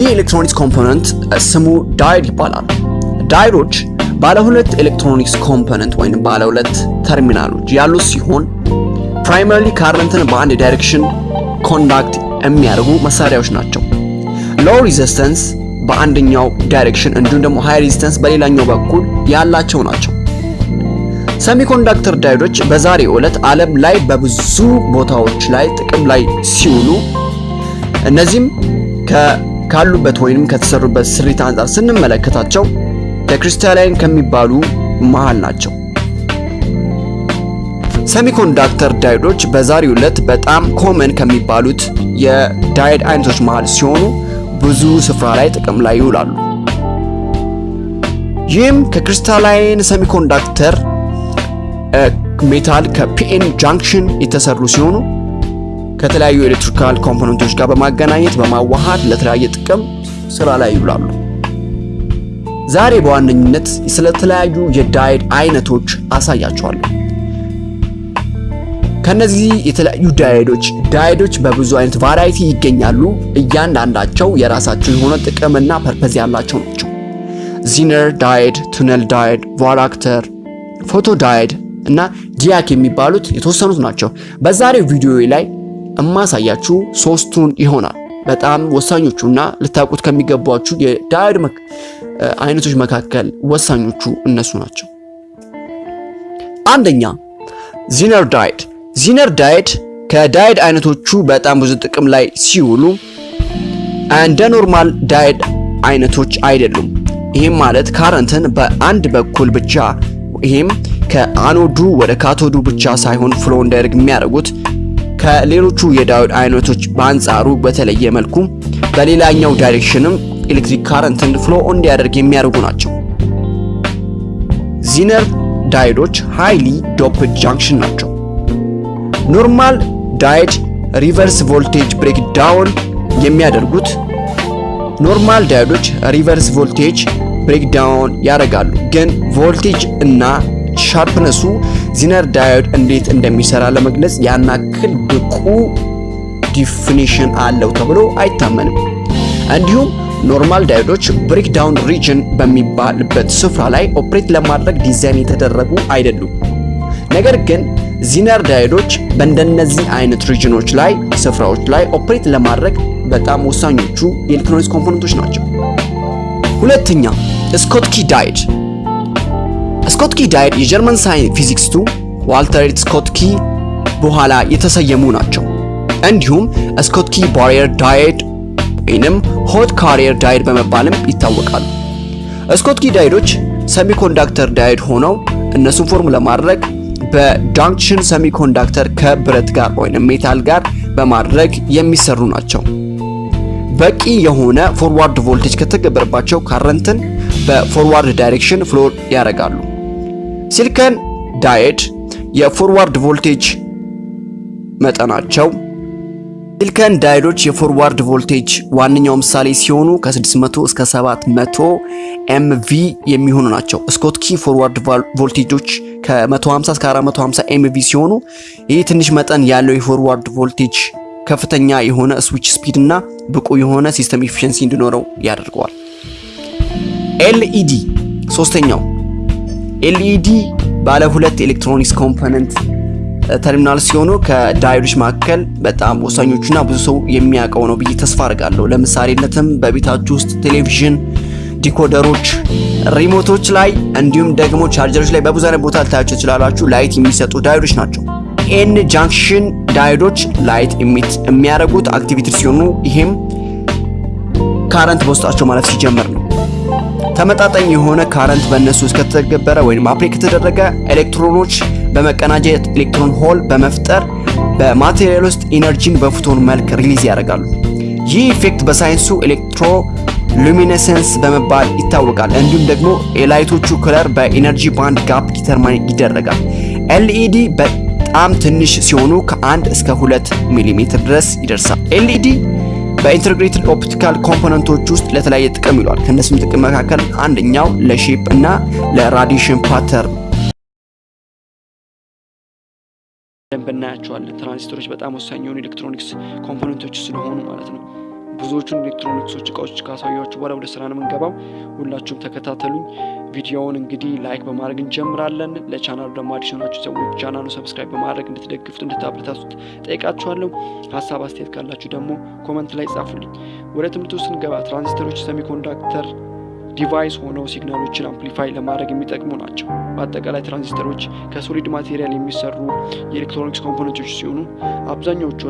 ይህ electronics component ስሙ diode ይባላል። diode ኦች ባለ ሁለት electronics component ወይም ባለ ሁለት ተርሚናሎች ያሉት ሲሆን primarily current ን በአንድ direction conduct የሚያደርጉ መሳሪያዎች ናቸው። low resistance በአንደኛው direction እንዲሁም ደግሞ high resistance በሌላኛው በኩል ያላቸው ናቸው። semiconductor diode ኦች በዛሬው ዕለት ዓለም ላይ በብዙ ቦታዎች ላይ ጥቅም ላይ ሲውሉ እነዚህም ካሉበት ወይንም ከተሰሩበት ስሪት አንጻር ስንመለከታቸው ለ crystalline ከሚባሉ መሃል ናቸው። semiconductor diode ኦች በዛሬው ዕለት በጣም common ከሚባሉት የ diode አይነቶች መሃል ሲሆኑ ብዙ ስፍራ ላይ ጥቅም ላይ ይውላሉ። ይህም ከ crystalline semiconductor metal ከ PN junction የተሰሩ ሲሆኑ ከተለያዩ electrical component ኦች ጋር በማገናኘት በማዋሃድ ለተለያየ ጥቅም ስራ ላይ ይውላሉ። ዛሬ በዋነኝነት ስለተለያዩ የ diode አይነቶች አሳያቸዋለሁ። ከነዚህ የተለያዩ diode ኦች diode ኦች በብዙ አይነት variety ይገኛሉ። እያንዳንዳቸው የራሳቸው የሆነ ጥቅምና purpose ያላቸው ናቸው። zener diode፣ tunnel diode፣ varactor፣ photo diode እና diac የሚባሉት የተወሰኑት ናቸው። በዛሬው ቪዲዮ ላይ እማሳያችሁ ሶስቱን ይሆናል። በጣም ወሳኞቹ እና ልታውቁት ከሚገቧችሁ የ diode አይነቶች መካከል ወሳኞቹ እነሱ ናቸው። አንደኛ zener diode። zener diode ከ diode አይነቶቹ በጣም ብዙ ጥቅም ላይ ሲውሉ እንደ normal diode አይነቶች አይደሉም። ይህም ማለት current ን በአንድ በኩል ብቻ ይህም ከ anode ኡ ወደ cathode ኡ ብቻ ሳይሆን flow እንዳያደርግ የሚያደርጉት ከሌሎቹ የ diode አይነቶች በአንጻሩ በተለየ መልኩ በሌላኛው direction ም electric current ን flow እንዲያደርግ የሚያደርጉ ናቸው። zener diode ኦች highly doped junction ናቸው። normal diode reverse voltage breakdown የሚያደርጉት normal diode ኦች reverse voltage breakdown ያደርጋሉ፣ ግን ቮልቴጅ እና sharpness ኡ zener diode እንዴት እንደሚሰራ ለመግለጽ ያክል ብቁ definition አለው ተብሎ አይታመንም። እንዲሁም normal diode ኦች breakdown region በሚባልበት ስፍራ ላይ operate ለማድረግ ዲዛይን የተደረጉ አይደሉም። ነገር ግን zener diode ኦች በእንደነዚህ አይነት region ኦች ላይ ስፍራዎች ላይ operate ለማድረግ በጣም ወሳኞቹ የ electronics component ኦች ናቸው። ሁለተኛ Schottky diode Schottky diode የጀርመን ሳይንስ physicist ኡ Walter Schottky በኋላ የተሰየሙ ናቸው። እንዲሁም Schottky barrier diode ወይንም hot carrier diode በመባልም ይታወቃሉ። Schottky diode ኦች semiconductor diode ሆነው እነሱን form ለማድረግ በ junction semiconductor ከብረት ጋር ወይንም metal ጋር በማድረግ የሚሰሩ ናቸው። በቂ የሆነ forward voltage ከተገበረባቸው current ን በ forward direction flow ያደርጋሉ። silicon diode የ forward voltage መጠናቸው silicon diode ኦች የ forward voltage ዋነኛው ምሳሌ ሲሆኑ ከ600 እስከ 700 mV የሚሆኑ ናቸው። Schottky forward voltage ኦች ከ150 እስከ 450 mV ሲሆኑ ይህ ትንሽ መጠን ያለው የ forward voltage ከፍተኛ የሆነ switch speed እና ብቁ የሆነ system efficiency እንዲኖረው ያደርገዋል። LED ሶስተኛው LED ባለ ሁለት electronics component terminal ሲሆኑ ከ diode ኦች መካከል በጣም ወሳኞቹና ብዙ ሰው የሚያውቀው ነው ብዬ ተስፋ አድርጋለሁ። ለምሳሌነትም በቤታችሁ ውስጥ ቴሌቪዥን፣ decoder ኦች፣ remote ኦች ላይ እንዲሁም ደግሞ ቻርጀሮች ላይ በብዙ አይነት ቦታ ልታያቸው ትችላላችሁ። light የሚሰጡ diode ኦች ናቸው። ኤን junction diode ኦች light የሚያደርጉት activity ሲሆኑ ይሄም current በውስጣቸው ማለት ሲጀምር ነው። ተመጣጣኝ የሆነ current በእነሱ ውስጥ ከተገበረ ወይም አፕሬት ከተደረገ ኤሌክትሮኖች በመቀናጀት ኤሌክትሮን hole በመፍጠር በ material ውስጥ energy ን በ photon መልክ release ያደርጋሉ። ይህ effect በሳይንሱ electroluminescence በመባል ይታወቃል። እንዲሁም ደግሞ የ light ኦቹ color በ energy band gap determine ይደረጋል። LED በጣም ትንሽ ሲሆኑ ከአንድ እስከ ሁለት ሚሊሜትር ድረስ ይደርሳል። LED በ integrated optical component ኦች ውስጥ ለተለያየ ጥቅም ይውላል። ከእነሱም ጥቅም መካከል አንደኛው ለ shape እና ለ radiation pattern ደንብ እናያቸዋለን። ትራንዚስተሮች በጣም ወሳኝ የሆኑ ኤሌክትሮኒክስ component ኦች ስለሆኑ ማለት ነው። ብዙዎቹን ኤሌክትሮኒክሶች እቃዎች ካሳያችሁ በኋላ ወደ ስራ ነው የምንገባው። ሁላችሁም ተከታተሉኝ። ቪዲዮውን እንግዲህ like በማድረግ እንጀምራለን። ለቻናሉ ደግሞ አዲስ የሆናችሁ ሰዎች channel ኡ subscribe በማድረግ እንድትደግፉት እንድታበረታቱት ጠይቃችኋለሁ። ሀሳብ አስተያየት ካላችሁ ደግሞ comment ላይ ጻፉልኝ። ወደ ትምህርቱ ስንገባ ትራንዚስተሮች semiconductor device ሆነው signal ኦችን amplify ለማድረግ የሚጠቅሙ ናቸው። በአጠቃላይ ትራንዚስተሮች ከ solid material የሚሰሩ የኤሌክትሮኒክስ component ኦች ሲሆኑ አብዛኛዎቹ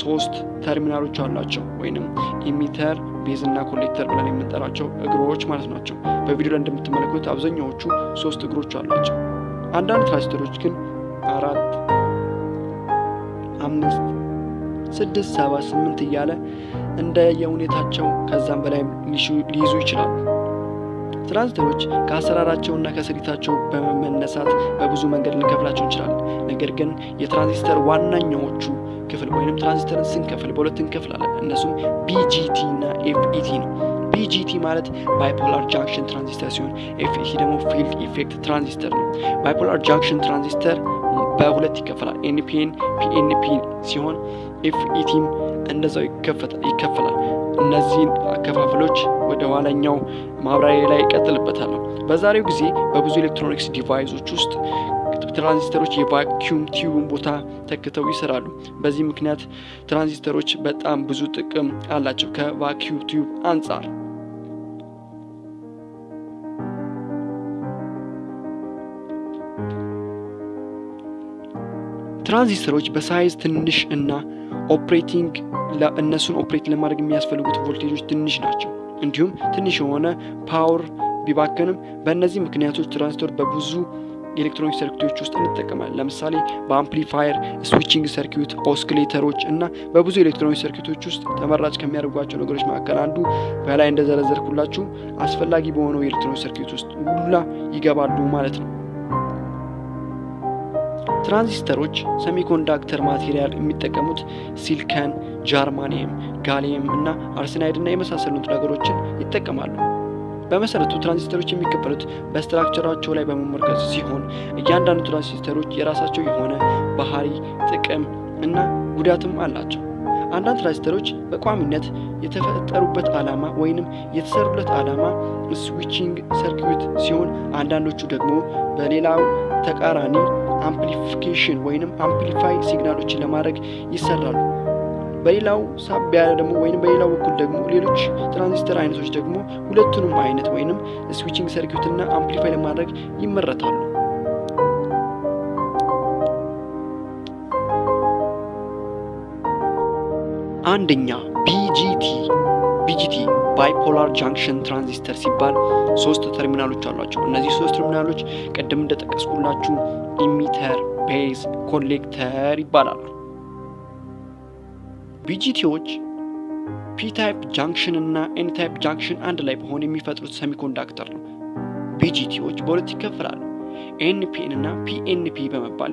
ሶስት ተርሚናሎች አሏቸው ወይንም emitter፣ base እና collector ብለን የምንጠራቸው እግሮች ማለት ናቸው። በቪዲዮ ላይ እንደምትመለከቱት አብዛኛዎቹ ሶስት እግሮች አሏቸው። አንዳንድ ትራንዚስተሮች ግን አራት፣ አምስት፣ ስድስት፣ ሰባት፣ ስምንት እያለ እንደ የሁኔታቸው ከዛም በላይ ሊይዙ ይችላሉ። ትራንዚስተሮች ከአሰራራቸውና ከስሪታቸው በመነሳት በብዙ መንገድ ልንከፍላቸው እንችላለን። ነገር ግን የትራንዚስተር ዋናኛዎቹ ክፍል ወይም ትራንዚስተርን ስንከፍል በሁለት እንከፍላለን። እነሱም BJT እና FET ነው። BJT ማለት bipolar junction transistor ሲሆን FET ደግሞ field effect transistor ነው። bipolar junction transistor በሁለት ይከፈላል። NPN PNP ሲሆን FET ም እንደዛው ይከፈላል። እነዚህን አከፋፍሎች ወደ ኋላኛው ማብራሪያ ላይ ይቀጥልበታለሁ። በዛሬው ጊዜ በብዙ ኤሌክትሮኒክስ device ኦች ውስጥ ትራንዚስተሮች የ vacuum tube ን ቦታ ተክተው ይሰራሉ። በዚህ ምክንያት ትራንዚስተሮች በጣም ብዙ ጥቅም አላቸው ከ vacuum tube አንጻር። ትራንዚስተሮች በ size ትንሽ እና operating እነሱን operate ለማድረግ የሚያስፈልጉት ቮልቴጆች ትንሽ ናቸው። እንዲሁም ትንሽ የሆነ power ቢባከንም በእነዚህ ምክንያቶች ትራንዚስተር በብዙ የኤሌክትሮኒክ circuit ኦች ውስጥ እንጠቀማለን። ለምሳሌ በ amplifier፣ switching circuit፣ oscillator ኦች እና በብዙ ኤሌክትሮኒክ circuit ኦች ውስጥ ተመራጭ ከሚያደርጓቸው ነገሮች መካከል አንዱ በላይ እንደዘረዘርኩላችሁ አስፈላጊ በሆነው የኤሌክትሮኒክ circuit ውስጥ ሁላ ይገባሉ ማለት ነው። ትራንዚስተሮች semiconductor material የሚጠቀሙት silicon፣ germanium፣ gallium እና arsenide እና የመሳሰሉት ነገሮችን ይጠቀማሉ። በመሰረቱ ትራንዚስተሮች የሚከፈሉት በ structure ኣቸው ላይ በመመርኮዝ ሲሆን እያንዳንዱ ትራንዚስተሮች የራሳቸው የሆነ ባህሪ፣ ጥቅም እና ጉዳትም አላቸው። አንዳንድ ትራንዚስተሮች በቋሚነት የተፈጠሩበት ዓላማ ወይንም የተሰሩለት ዓላማ switching circuit ሲሆን አንዳንዶቹ ደግሞ በሌላው ተቃራኒ amplification ወይንም amplify signal ኦችን ለማድረግ ይሰራሉ። በሌላው ሳቢያ ደግሞ ወይም በሌላው በኩል ደግሞ ሌሎች ትራንዚስተር አይነቶች ደግሞ ሁለቱንም አይነት ወይንም switching circuit እና amplify ለማድረግ ይመረታሉ። አንደኛ BJT BJT bipolar junction transistor ሲባል ሶስት ተርሚናሎች አሏቸው። እነዚህ ሶስት ተርሚናሎች ቅድም እንደጠቀስኩላችሁ emitter፣ base፣ collector ይባላሉ። BJT ዎች P type junction እና N type junction አንድ ላይ በመሆን የሚፈጥሩት semiconductor ነው። BJT ዎች በሁለት ይከፈላሉ። NPN እና PNP በመባል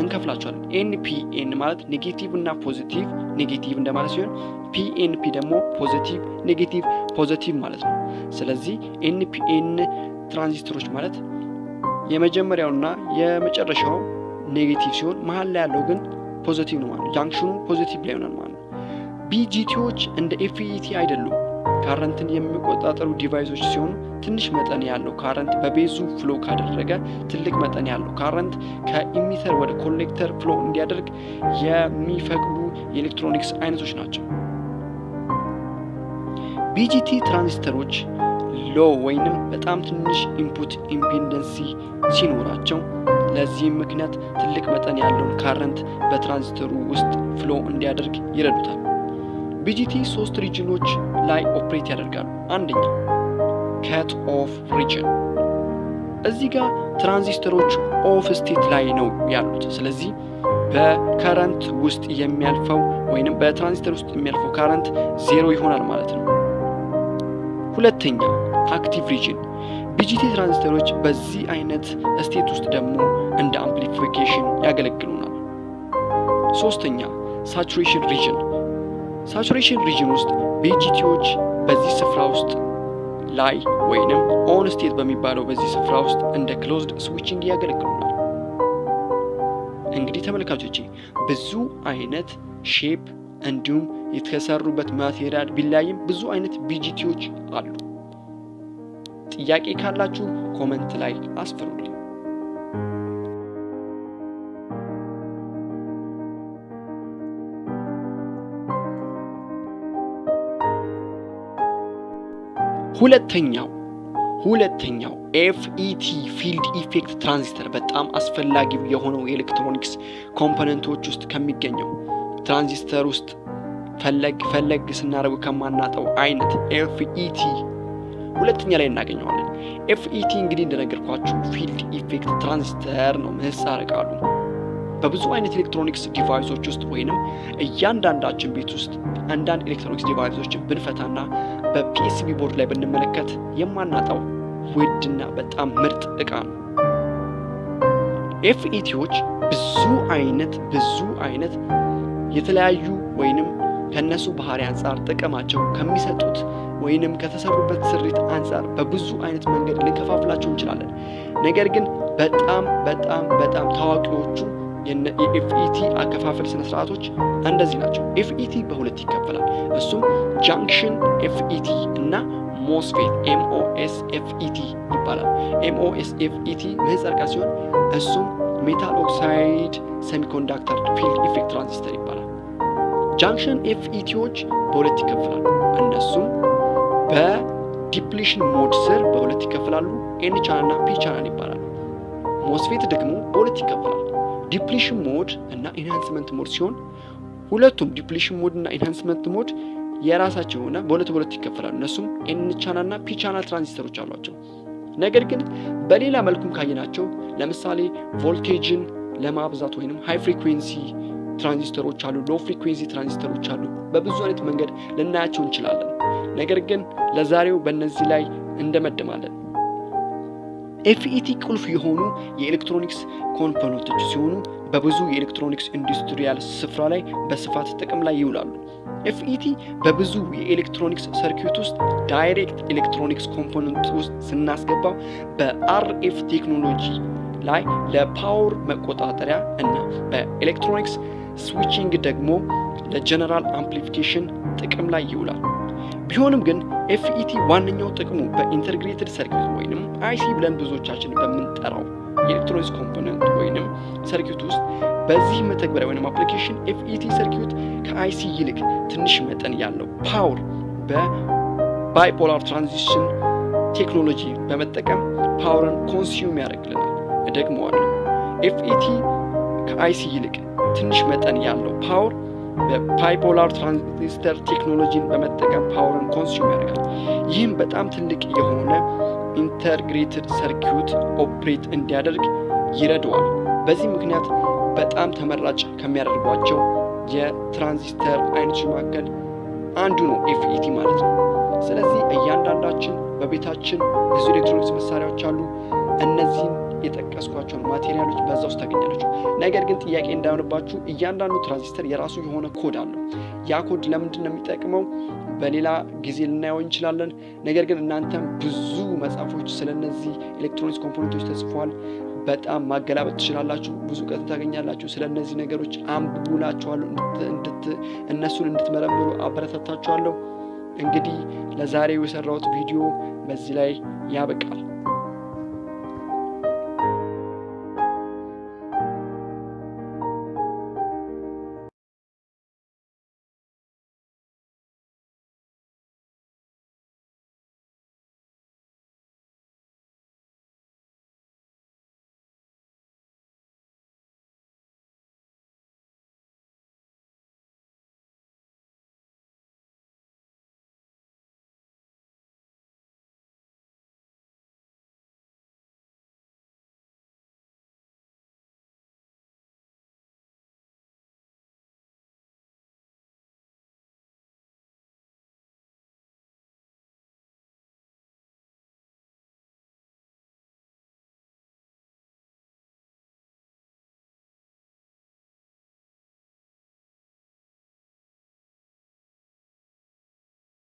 እንከፍላቸዋለን። NPN ማለት negative እና positive negative እንደማለት ሲሆን PNP ደግሞ positive negative positive ማለት ነው። ስለዚህ NPN ትራንዚስተሮች ማለት የመጀመሪያውና የመጨረሻው negative ሲሆን መሀል ላይ ያለው ግን positive ነው ማለት ነው። junction ኑ positive ላይ ይሆናል ማለት ነው። BJT ዎች እንደ FET አይደሉም። current ን የሚቆጣጠሩ device ኦች ሲሆኑ ትንሽ መጠን ያለው current በ base ኡ flow ካደረገ ትልቅ መጠን ያለው current ከ emitter ወደ collector flow እንዲያደርግ የሚፈቅዱ የኤሌክትሮኒክስ አይነቶች ናቸው። BJT ትራንዚስተሮች low ወይንም በጣም ትንሽ input impedance ሲኖራቸው ለዚህም ምክንያት ትልቅ መጠን ያለውን current ን በትራንዚስተሩ ውስጥ ፍሎ እንዲያደርግ ይረዱታል። BJT ሶስት region ኦች ላይ operate ያደርጋሉ። አንደኛ cut off region፣ እዚህ ጋር ትራንዚስተሮች off state ላይ ነው ያሉት። ስለዚህ በ current ውስጥ የሚያልፈው ወይንም በትራንዚስተር ውስጥ የሚያልፈው current ዜሮ ይሆናል ማለት ነው። ሁለተኛ active region፣ BJT ትራንዚስተሮች በዚህ አይነት state ውስጥ ደግሞ እንደ amplification ያገለግሉናል። ሶስተኛ saturation region saturation region ውስጥ BJT ዎች በዚህ ስፍራ ውስጥ ላይ ወይንም on state በሚባለው በዚህ ስፍራ ውስጥ እንደ closed switching ያገለግሉናል። እንግዲህ ተመልካቾቼ ብዙ አይነት shape እንዲሁም የተሰሩበት material ቢለያይም ብዙ አይነት BJT ዎች አሉ። ጥያቄ ካላችሁ comment ላይ አስፍሩልኝ። ሁለተኛው ሁለተኛው FET field effect transistor በጣም አስፈላጊው የሆነው የኤሌክትሮኒክስ component ኦች ውስጥ ከሚገኘው ትራንዚስተር ውስጥ ፈለግ ፈለግ ስናደርግ ከማናጣው አይነት FET ሁለተኛ ላይ እናገኘዋለን። FET እንግዲህ እንደነገርኳችሁ field effect transistor ነው ምህጻረ ቃሉ። በብዙ አይነት ኤሌክትሮኒክስ device ኦች ውስጥ ወይንም እያንዳንዳችን ቤት ውስጥ አንዳንድ ኤሌክትሮኒክስ device ኦችን ብንፈታና በ PCB board ላይ ብንመለከት የማናጣው ውድና በጣም ምርጥ እቃ ነው። FET ዎች ብዙ አይነት ብዙ አይነት የተለያዩ ወይንም ከነሱ ባህሪ አንጻር ጥቅማቸው ከሚሰጡት ወይንም ከተሰሩበት ስሪት አንጻር በብዙ አይነት መንገድ ልንከፋፍላቸው እንችላለን። ነገር ግን በጣም በጣም በጣም ታዋቂዎቹ የ FET አከፋፈል ስነ ስርዓቶች እንደዚህ ናቸው። FET በሁለት ይከፈላል። እሱም junction FET እና MOSFET MOS FET ይባላል። MOS FET ምህጻረ ቃል ሲሆን እሱም metal oxide semiconductor field effect transistor ይባላል። junction FET ዎች በሁለት ይከፈላሉ። እነሱም በ depletion mode ስር በሁለት ይከፈላሉ። N channel እና P channel ይባላል። MOSFET ደግሞ በሁለት ይከፈላል። depletion mode እና enhancement mode ሲሆን ሁለቱም depletion mode እና enhancement mode የራሳቸው የሆነ በሁለት በሁለት ይከፈላሉ። እነሱም N channel እና ትራንዚስተሮች አሏቸው። ነገር ግን በሌላ መልኩም ካየናቸው ለምሳሌ ቮልቴጅን ለማብዛት ወይም high frequency ትራንዚስተሮች አሉ፣ low frequency ትራንዚስተሮች አሉ። በብዙ አይነት መንገድ ልናያቸው እንችላለን። ነገር ግን ለዛሬው በእነዚህ ላይ እንደመድማለን። FET ቁልፍ የሆኑ የኤሌክትሮኒክስ component ኦች ሲሆኑ በብዙ የኤሌክትሮኒክስ industrial ስፍራ ላይ በስፋት ጥቅም ላይ ይውላሉ። FET በብዙ የኤሌክትሮኒክስ circuit ውስጥ direct ኤሌክትሮኒክስ component ውስጥ ስናስገባው በ RF ቴክኖሎጂ ላይ ለ power መቆጣጠሪያ እና በኤሌክትሮኒክስ switching ደግሞ ለ general amplification ጥቅም ላይ ይውላል። ቢሆንም ግን FET ዋነኛው ጥቅሙ በ integrated circuit ወይንም IC ብለን ብዙዎቻችን በምንጠራው የኤሌክትሮኒክስ component ወይንም circuit ውስጥ በዚህ መተግበሪያ ወይም application FET circuit ከ IC ይልቅ ትንሽ መጠን ያለው power በ bipolar transistor ቴክኖሎጂ በመጠቀም power ን consume ያደርግልናል። እደግመዋለሁ። FET ከ IC ይልቅ ትንሽ መጠን ያለው power በ bipolar transistor ቴክኖሎጂን በመጠቀም power ን consume ያደርጋል። ይህም በጣም ትልቅ የሆነ integrated circuit operate እንዲያደርግ ይረዳዋል። በዚህ ምክንያት በጣም ተመራጭ ከሚያደርጓቸው የትራንዚስተር አይነቶች መካከል አንዱ ነው FET ማለት ነው። ስለዚህ እያንዳንዳችን በቤታችን ብዙ ኤሌክትሮኒክስ መሳሪያዎች አሉ። እነዚህን የጠቀስኳቸውን material ኦች በዛ ውስጥ ታገኛላችሁ። ነገር ግን ጥያቄ እንዳይሆንባችሁ እያንዳንዱ ትራንዚስተር የራሱ የሆነ ኮድ አለው። ያ ኮድ ለምንድን ነው የሚጠቅመው? በሌላ ጊዜ ልናየው እንችላለን። ነገር ግን እናንተም ብዙ መጽሐፎች ስለነዚህ ኤሌክትሮኒክስ component ኦች ተጽፈዋል። በጣም ማገላበጥ ትችላላችሁ። ብዙ እውቀት ታገኛላችሁ። ስለ እነዚህ ነገሮች አንብቡላችኋለሁ። እነሱን እንድትመረምሩ አበረታታችኋለሁ። እንግዲህ ለዛሬው የሰራሁት ቪዲዮ በዚህ ላይ ያበቃል።